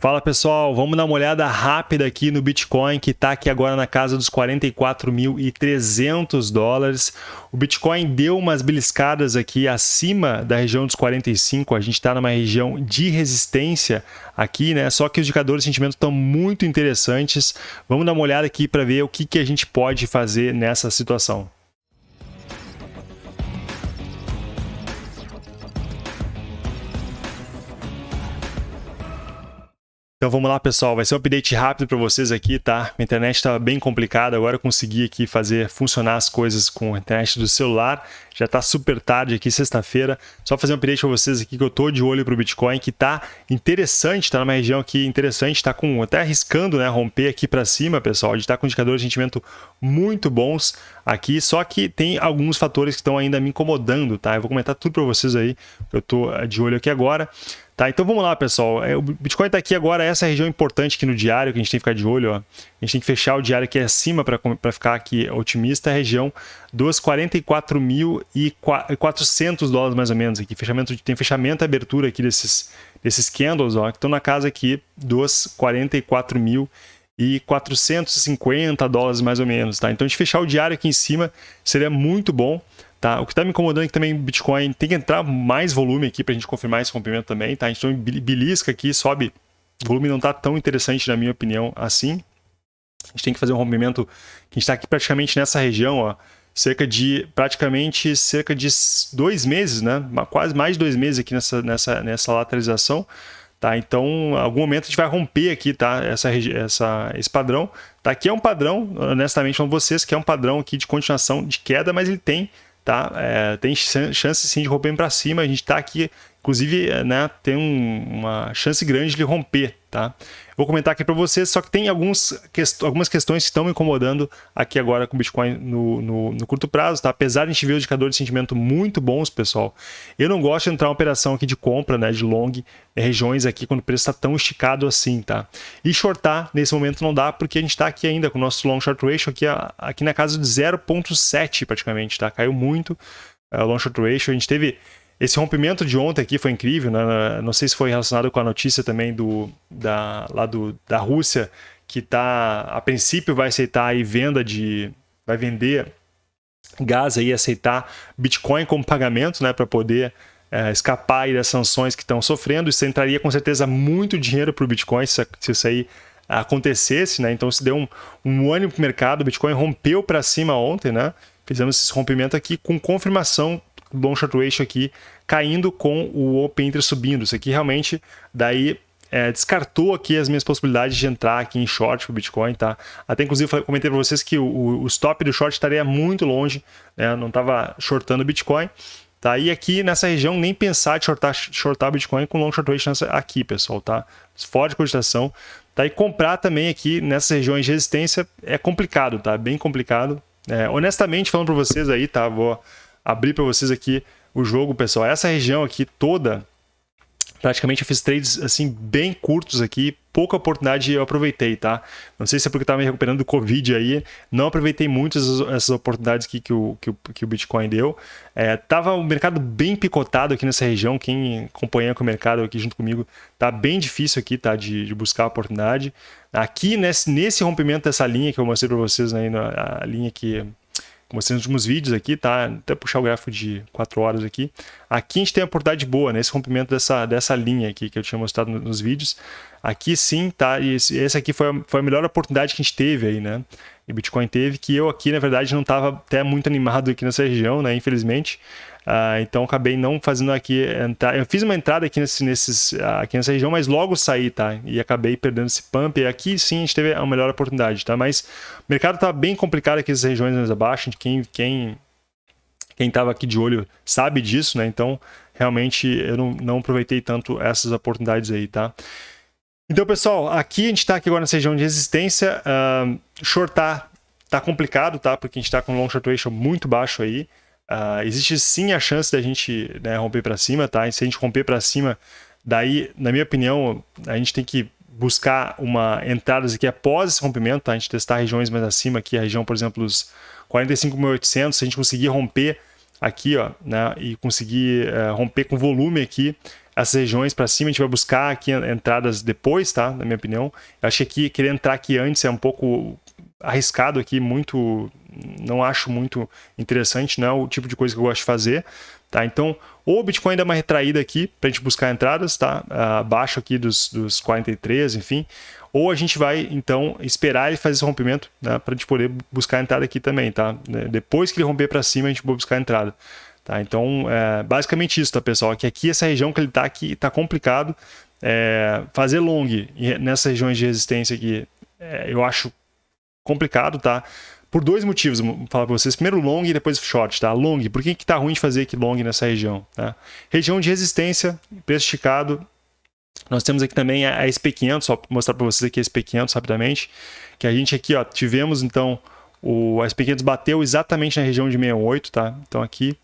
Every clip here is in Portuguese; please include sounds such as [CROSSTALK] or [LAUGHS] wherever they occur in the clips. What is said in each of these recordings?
Fala pessoal, vamos dar uma olhada rápida aqui no Bitcoin que está aqui agora na casa dos 44.300 dólares. O Bitcoin deu umas beliscadas aqui acima da região dos 45, a gente está numa região de resistência aqui, né? Só que os indicadores de sentimento estão muito interessantes. Vamos dar uma olhada aqui para ver o que, que a gente pode fazer nessa situação. Então vamos lá, pessoal. Vai ser um update rápido para vocês aqui, tá? Minha internet estava bem complicada, agora eu consegui aqui fazer funcionar as coisas com a internet do celular. Já está super tarde aqui, sexta-feira. Só fazer um update para vocês aqui que eu tô de olho para o Bitcoin, que tá interessante, está numa região aqui interessante, está com até arriscando, né, romper aqui para cima, pessoal. A gente está com indicadores de sentimento muito bons aqui, só que tem alguns fatores que estão ainda me incomodando, tá? Eu vou comentar tudo para vocês aí. Eu tô de olho aqui agora. Tá, então vamos lá, pessoal. É, o Bitcoin está aqui agora, essa região importante aqui no diário, que a gente tem que ficar de olho. Ó. A gente tem que fechar o diário aqui acima para ficar aqui otimista, a região dos 44.400 dólares mais ou menos aqui. Fechamento, tem fechamento e abertura aqui desses, desses candles, ó, que estão na casa aqui dos 44 mil e 450 dólares mais ou menos, tá? Então, de fechar o diário aqui em cima seria muito bom. Tá? O que está me incomodando é que também Bitcoin tem que entrar mais volume aqui para a gente confirmar esse rompimento também. Tá? A gente belisca aqui, sobe. O volume não está tão interessante, na minha opinião, assim. A gente tem que fazer um rompimento que a gente está aqui praticamente nessa região, ó, cerca de praticamente cerca de dois meses, né? Quase mais de dois meses aqui nessa, nessa, nessa lateralização. Tá, então, em algum momento a gente vai romper aqui, tá? Essa, essa, esse padrão. Tá? Aqui é um padrão, honestamente, falando vocês, que é um padrão aqui de continuação de queda, mas ele tem tá? É, tem chance sim de romper para cima. A gente está aqui, inclusive, é, né, tem um, uma chance grande de romper, tá? Vou comentar aqui para vocês, só que tem alguns, quest algumas questões que estão me incomodando aqui agora com o Bitcoin no, no, no, curto prazo, tá? Apesar de a gente ver os indicadores de sentimento muito bons, pessoal, eu não gosto de entrar uma operação aqui de compra, né, de long, regiões aqui quando o preço está tão esticado assim, tá? E shortar nesse momento não dá, porque a gente está aqui ainda com o nosso long short ratio aqui, aqui na casa de 0.7 praticamente, tá? Caiu muito é, o long short ratio, a gente teve esse rompimento de ontem aqui foi incrível, né? Não sei se foi relacionado com a notícia também do, da, lá do, da Rússia, que tá, a princípio vai aceitar aí venda de. vai vender gás aí, aceitar Bitcoin como pagamento, né? Para poder é, escapar aí das sanções que estão sofrendo. Isso entraria com certeza muito dinheiro para o Bitcoin se, se isso aí acontecesse, né? Então se deu um, um ânimo para o mercado, o Bitcoin rompeu para cima ontem, né? Fizemos esse rompimento aqui com confirmação long short ratio aqui caindo com o open interest subindo. Isso aqui realmente daí é, descartou aqui as minhas possibilidades de entrar aqui em short para o Bitcoin, tá? Até inclusive comentei para vocês que o, o, stop do short estaria muito longe, né? não estava shortando o Bitcoin. Tá? E aqui nessa região nem pensar de shortar, shortar Bitcoin com long short ratio aqui, pessoal, tá? Forte cogitação. Tá? E comprar também aqui nessas regiões de resistência é complicado, tá? Bem complicado. É, honestamente falando para vocês aí, tá? Vou abrir para vocês aqui o jogo, pessoal. Essa região aqui toda, praticamente eu fiz trades assim bem curtos aqui, pouca oportunidade eu aproveitei, tá? Não sei se é porque estava me recuperando do Covid aí, não aproveitei muito essas, oportunidades aqui que o, que o, que o Bitcoin deu. É, tava o mercado bem picotado aqui nessa região, quem acompanha com o mercado aqui junto comigo, tá bem difícil aqui, tá? De, de buscar a oportunidade. Aqui nesse, nesse rompimento dessa linha que eu mostrei para vocês, né, a linha que mostrei nos últimos vídeos aqui, tá? Até puxar o gráfico de 4 horas aqui. Aqui a gente tem a oportunidade boa, né? rompimento dessa, dessa linha aqui que eu tinha mostrado nos vídeos. Aqui sim, tá? E esse, essa aqui foi a, foi a melhor oportunidade que a gente teve aí, né? E Bitcoin teve, que eu aqui, na verdade, não estava até muito animado aqui nessa região, né? Infelizmente. Uh, então acabei não fazendo aqui entrar. Eu fiz uma entrada aqui, nesse, nesses, aqui nessa região, mas logo saí, tá? E acabei perdendo esse pump. E aqui sim a gente teve a melhor oportunidade, tá? Mas o mercado tá bem complicado aqui nessas regiões mais abaixo. Quem, quem, quem tava aqui de olho sabe disso, né? Então realmente eu não, não aproveitei tanto essas oportunidades aí, tá? Então, pessoal, aqui a gente está aqui agora nessa região de resistência. Uh, shortar tá complicado, tá? Porque a gente está com long short ratio muito baixo aí. Uh, existe sim a chance da gente né, romper para cima, tá? E se a gente romper para cima, daí, na minha opinião, a gente tem que buscar uma entrada aqui após esse rompimento, tá? A gente testar regiões mais acima aqui, a região, por exemplo, dos 45.800, se a gente conseguir romper aqui, ó, né, e conseguir uh, romper com volume aqui, essas regiões para cima, a gente vai buscar aqui entradas depois, tá? Na minha opinião. Eu acho que aqui, querer entrar aqui antes é um pouco arriscado aqui, muito... Não acho muito interessante, não é o tipo de coisa que eu gosto de fazer. Tá? Então, o Bitcoin dá uma retraída aqui para a gente buscar entradas, tá? abaixo aqui dos, dos 43, enfim. Ou a gente vai, então, esperar ele fazer esse rompimento né? para a gente poder buscar a entrada aqui também. Tá? Depois que ele romper para cima, a gente vai buscar a entrada. Tá? Então, é basicamente isso, tá, pessoal? Que aqui, essa região que ele está aqui, está complicado. É, fazer long nessas regiões de resistência aqui, é, eu acho complicado, tá? Por dois motivos, vou falar para vocês. Primeiro long e depois short, tá? Long, por que tá ruim de fazer aqui long nessa região? Tá? Região de resistência, preço esticado. Nós temos aqui também a SP500, só mostrar para vocês aqui a SP500 rapidamente, que a gente aqui, ó, tivemos então o a SP500 bateu exatamente na região de 68, tá? Então aqui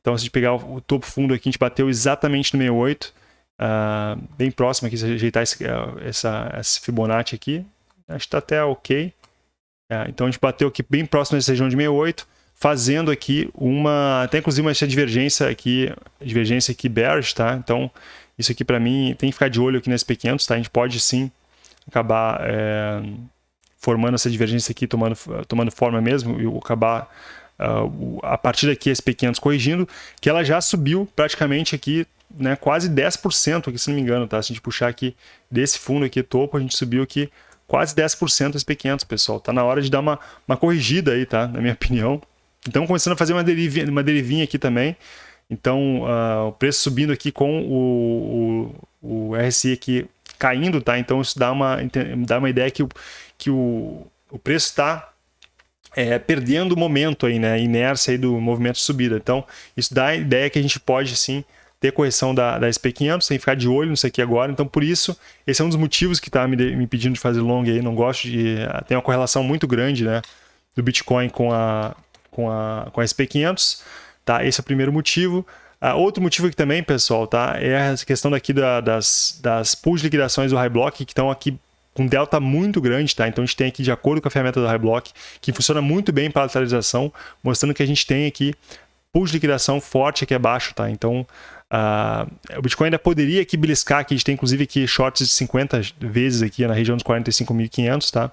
então, se a gente pegar o topo fundo aqui, a gente bateu exatamente no 68, uh, ah, bem próximo aqui, se ajeitar esse, uh, essa, esse Fibonacci aqui, acho que está até ok. Uh, então, a gente bateu aqui bem próximo dessa região de 68, fazendo aqui uma, até inclusive uma divergência aqui, divergência aqui bearish, tá? Então, isso aqui para mim tem que ficar de olho aqui nesse P500, tá? A gente pode sim acabar é, formando essa divergência aqui, tomando, tomando forma mesmo, e acabar uh, a partir daqui SP500 corrigindo, que ela já subiu praticamente aqui, né, quase 10% aqui, se não me engano, tá? Se a gente puxar aqui desse fundo aqui topo, a gente subiu aqui quase 10% SP500, pessoal. Tá na hora de dar uma, uma corrigida aí, tá? Na minha opinião. Então, começando a fazer uma, derivinha, uma derivinha aqui também. Então, uh, o preço subindo aqui com o, o, o, RSI aqui caindo, tá? Então, isso dá uma, dá uma ideia que, o, que o, o preço está é, perdendo o momento aí, né? Inércia aí do movimento de subida. Então, isso dá a ideia que a gente pode sim ter correção da, da SP500, sem ficar de olho nisso aqui agora. Então, por isso, esse é um dos motivos que está me, me pedindo de fazer long aí. Não gosto de. Tem uma correlação muito grande, né? Do Bitcoin com a, com a, com a SP500. Tá? Esse é o primeiro motivo. Uh, outro motivo aqui também, pessoal, tá? É a questão daqui da, das, das pools de liquidações do High Block, que estão aqui com delta muito grande, tá? Então a gente tem aqui, de acordo com a ferramenta do Highblock, que funciona muito bem para lateralização, mostrando que a gente tem aqui pool de liquidação forte aqui abaixo, tá? Então uh, o Bitcoin ainda poderia aqui beliscar, a gente tem inclusive aqui shorts de 50 vezes aqui na região dos 45.500, tá?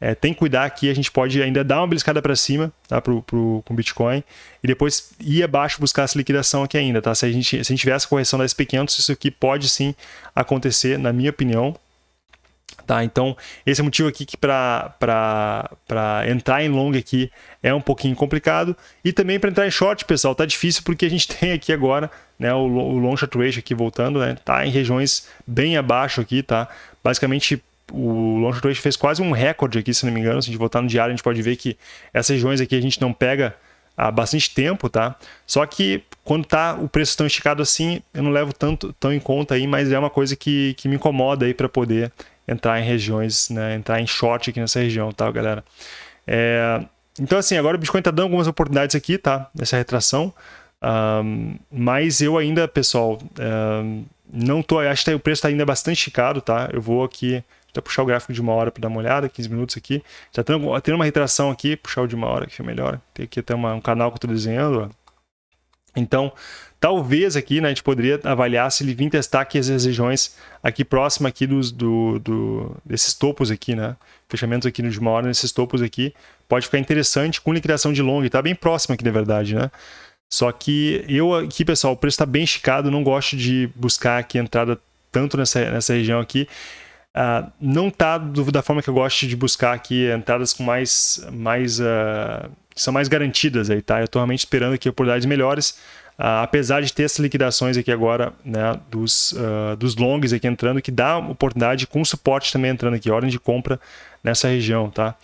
É, tem que cuidar que a gente pode ainda dar uma beliscada para cima tá, pro, pro, com o Bitcoin e depois ir abaixo buscar essa liquidação aqui ainda. Tá? Se, a gente, se a gente tiver essa correção da SP500, isso aqui pode sim acontecer, na minha opinião. Tá? Então, esse é o motivo aqui que para entrar em long aqui é um pouquinho complicado. E também para entrar em short, pessoal, tá difícil porque a gente [LAUGHS] tem aqui agora né, o, o long short ratio aqui voltando, né, tá em regiões bem abaixo aqui, tá? Basicamente, o long short ratio fez quase um recorde aqui, se não me engano. Se a gente voltar no diário, a gente pode ver que essas regiões aqui a gente não pega há bastante tempo, tá? Só que quando tá o preço tão esticado assim, eu não levo tanto tão em conta aí, mas é uma coisa que, que me incomoda aí para poder entrar em regiões, né, entrar em short aqui nessa região, tá, galera? É, então, assim, agora o Bitcoin está dando algumas oportunidades aqui, tá? Nessa retração. Um, mas eu ainda, pessoal, um, não tô. Acho que o preço está ainda bastante esticado, tá? Eu vou aqui. Até puxar o gráfico de uma hora para dar uma olhada, 15 minutos aqui. Já tendo, tendo uma retração aqui, puxar o de uma hora que melhor. Tem aqui até uma, um canal que eu estou desenhando. Ó. Então, Talvez aqui né, a gente poderia avaliar se ele vir testar aqui as regiões aqui próxima aqui dos, do, do, desses topos aqui, né? Fechamentos aqui de uma hora nesses topos aqui. Pode ficar interessante com liquidação de long. Está bem próximo aqui, na verdade, né? Só que eu aqui, pessoal, o preço está bem esticado. Não gosto de buscar aqui entrada tanto nessa, nessa região aqui. Uh, não está da forma que eu gosto de buscar aqui entradas com mais, mais uh, são mais garantidas aí, tá? Eu estou realmente esperando aqui oportunidades melhores. Uh, apesar de ter essas liquidações aqui agora, né, dos, dos longs aqui entrando, que dá oportunidade com suporte também entrando aqui, ordem de compra nessa região, tá?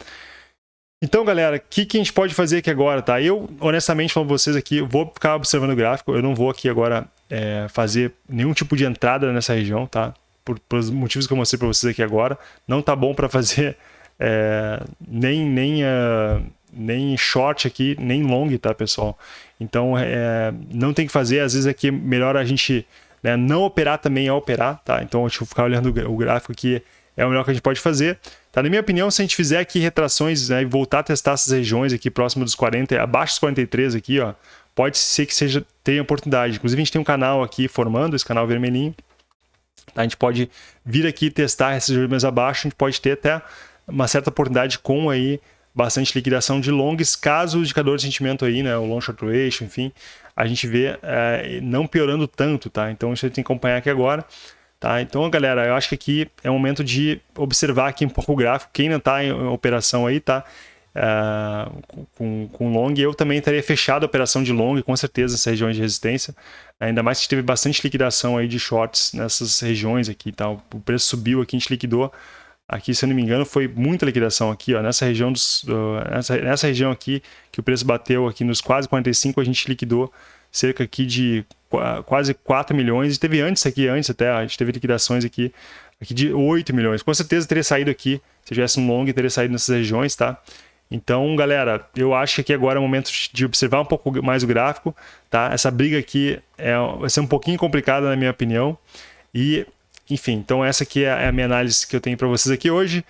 Então, galera, o que, que a gente pode fazer aqui agora, tá? Eu, honestamente, pra vocês aqui, vou ficar observando o gráfico, eu não vou aqui agora é, fazer nenhum tipo de entrada nessa região, tá? Por, pelos motivos que eu mostrei para vocês aqui agora, não tá bom para fazer [LAUGHS] é, nem, nem, uh, nem short aqui, nem long, tá, pessoal? Então, é, não tem que fazer. Às vezes aqui é melhor a gente né, não operar também é operar, tá? Então, deixa eu ficar olhando o gráfico aqui, é o melhor que a gente pode fazer. Tá? Na minha opinião, se a gente fizer aqui retrações né, e voltar a testar essas regiões aqui próximo dos 40, abaixo dos 43 aqui, ó, pode ser que seja tenha oportunidade. Inclusive, a gente tem um canal aqui formando, esse canal vermelhinho. Tá? A gente pode vir aqui testar esses regiões abaixo, a gente pode ter até uma certa oportunidade com aí bastante liquidação de longs, caso o indicador de sentimento aí, né, o long short ratio, enfim, a gente vê é, não piorando tanto, tá? Então isso a gente tem que acompanhar aqui agora. Tá? Então, galera, eu acho que aqui é o momento de observar aqui um pouco o gráfico. Quem não está em operação aí, tá? Uh, com, com long, eu também estaria fechado a operação de long, com certeza, nessas regiões de resistência. Ainda mais que teve bastante liquidação aí de shorts nessas regiões aqui. Tá? O preço subiu aqui, a gente liquidou. Aqui, se eu não me engano, foi muita liquidação aqui, ó, nessa região dos, uh, nessa, nessa região aqui que o preço bateu aqui nos quase 45, a gente liquidou cerca aqui de quase 4 milhões. E teve antes aqui, antes até, a gente teve liquidações aqui, aqui de 8 milhões. Com certeza teria saído aqui, se tivesse um long, teria saído nessas regiões, tá? Então, galera, eu acho que agora é o momento de observar um pouco mais o gráfico, tá? Essa briga aqui é, vai ser um pouquinho complicada, na minha opinião. E, enfim, então essa aqui é a minha análise que eu tenho para vocês aqui hoje.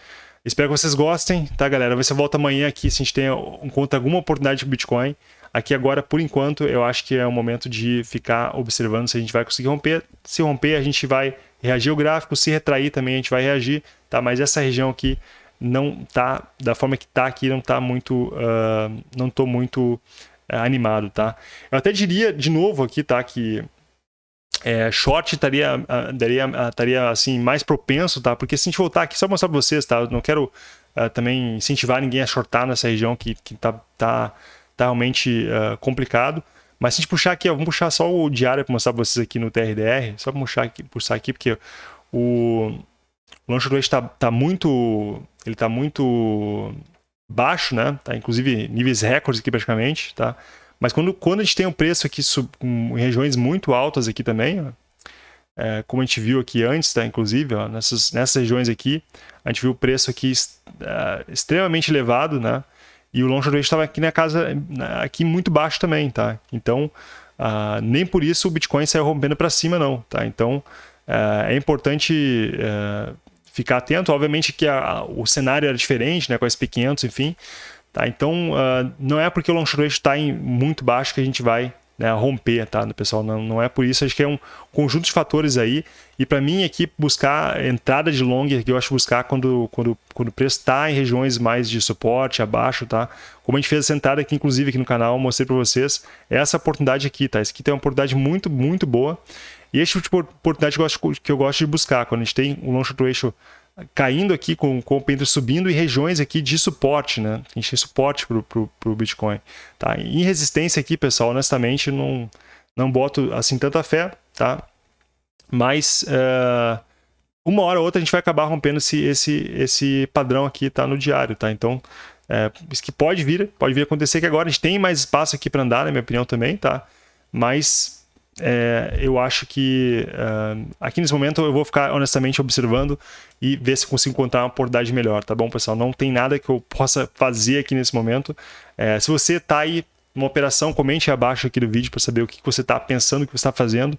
Espero que vocês gostem, tá, galera? Você volta amanhã aqui se a gente tem, encontra alguma oportunidade de Bitcoin. Aqui agora, por enquanto, eu acho que é o momento de ficar observando se a gente vai conseguir romper. Se romper, a gente vai reagir ao gráfico, se retrair também a gente vai reagir, tá? Mas essa região aqui não tá, da forma que tá aqui, não tá muito, uh, não tô muito uh, animado, tá? Eu até diria de novo aqui, tá, que é, short estaria, uh, daria, estaria assim, mais propenso, tá? Porque se a gente voltar aqui, só mostrar para vocês, tá? Eu não quero também incentivar ninguém a shortar nessa região que, que tá, tá tá realmente uh, complicado. Mas se a gente puxar aqui, ó, vamos puxar só o diário para mostrar para vocês aqui no TRDR, só para puxar aqui, puxar aqui, porque o, o launch rate está tá muito, ele tá muito baixo, né? Tá, inclusive níveis recordes aqui praticamente, tá? Mas quando, quando a gente tem um preço aqui sub, em regiões muito altas aqui também, ó, é, como a gente viu aqui antes, tá? Inclusive, ó, nessas, nessas regiões aqui, a gente viu o preço aqui uh, extremamente elevado, né? E o long short estava aqui na casa, aqui muito baixo também, tá? Então, uh, nem por isso o Bitcoin saiu rompendo para cima, não, tá? Então, uh, é importante uh, ficar atento. Obviamente que a, o cenário era diferente, né? Com a SP500, enfim. Tá? Então, não é porque o long short está em muito baixo que a gente vai né, romper, tá, pessoal? Não, não é por isso, acho que é um conjunto de fatores aí. E para mim aqui, buscar entrada de long, que eu acho buscar quando, quando, quando o preço está em regiões mais de suporte, abaixo, tá? Como a gente fez essa entrada aqui, inclusive aqui no canal, mostrei para vocês, é essa oportunidade aqui, tá? Esse aqui tem uma oportunidade muito, muito boa. E esse tipo de oportunidade que eu, gosto, que eu gosto de buscar, quando a gente tem um long short ratio caindo aqui com, com o pendro subindo e regiões aqui de suporte, né? Tem suporte para o Bitcoin. Tá? Em resistência aqui, pessoal, honestamente, não, não boto assim tanta fé, tá? Mas uh, uma hora ou outra a gente vai acabar rompendo esse, esse, esse padrão aqui, tá? No diário, tá? Então, é, isso que pode vir, pode vir acontecer que agora a gente tem mais espaço aqui para andar, na minha opinião também, tá? Mas é, eu acho que uh, aqui nesse momento eu vou ficar honestamente observando e ver se consigo encontrar uma oportunidade melhor, tá bom, pessoal? Não tem nada que eu possa fazer aqui nesse momento. É, se você está aí numa operação, comente abaixo aqui do vídeo para saber o que você está pensando, o que você está fazendo.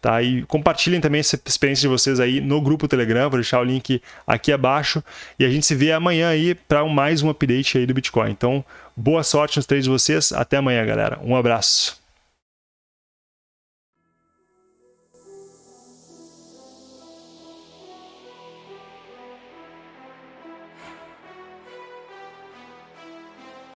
Tá? E compartilhem também essa experiência de vocês aí no grupo Telegram, vou deixar o link aqui abaixo. E a gente se vê amanhã aí para mais um update aí do Bitcoin. Então, boa sorte nos três de vocês. Até amanhã, galera. Um abraço.